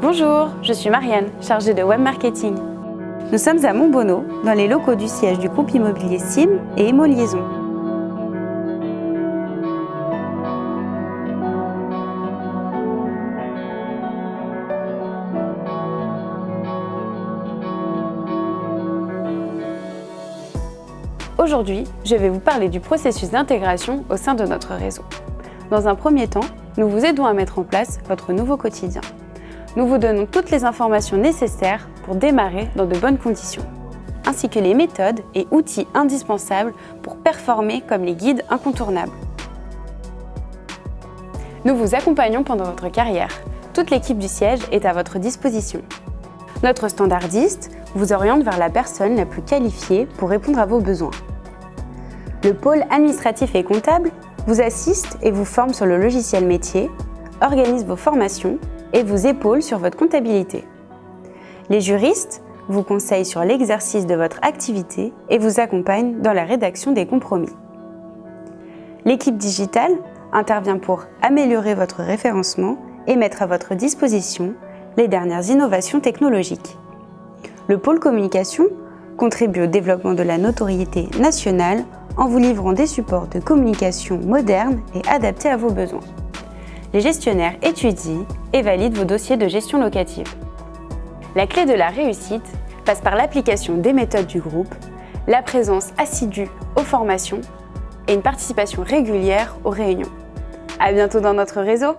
Bonjour, je suis Marianne, chargée de web marketing. Nous sommes à Montbonneau, dans les locaux du siège du groupe immobilier SIM et Emo Liaison. Aujourd'hui, je vais vous parler du processus d'intégration au sein de notre réseau. Dans un premier temps, nous vous aidons à mettre en place votre nouveau quotidien. Nous vous donnons toutes les informations nécessaires pour démarrer dans de bonnes conditions, ainsi que les méthodes et outils indispensables pour performer comme les guides incontournables. Nous vous accompagnons pendant votre carrière. Toute l'équipe du siège est à votre disposition. Notre standardiste vous oriente vers la personne la plus qualifiée pour répondre à vos besoins. Le pôle administratif et comptable vous assiste et vous forme sur le logiciel métier, organise vos formations et vous épaule sur votre comptabilité. Les juristes vous conseillent sur l'exercice de votre activité et vous accompagnent dans la rédaction des compromis. L'équipe digitale intervient pour améliorer votre référencement et mettre à votre disposition les dernières innovations technologiques. Le pôle communication contribue au développement de la notoriété nationale en vous livrant des supports de communication modernes et adaptés à vos besoins. Les gestionnaires étudient et valident vos dossiers de gestion locative. La clé de la réussite passe par l'application des méthodes du groupe, la présence assidue aux formations et une participation régulière aux réunions. À bientôt dans notre réseau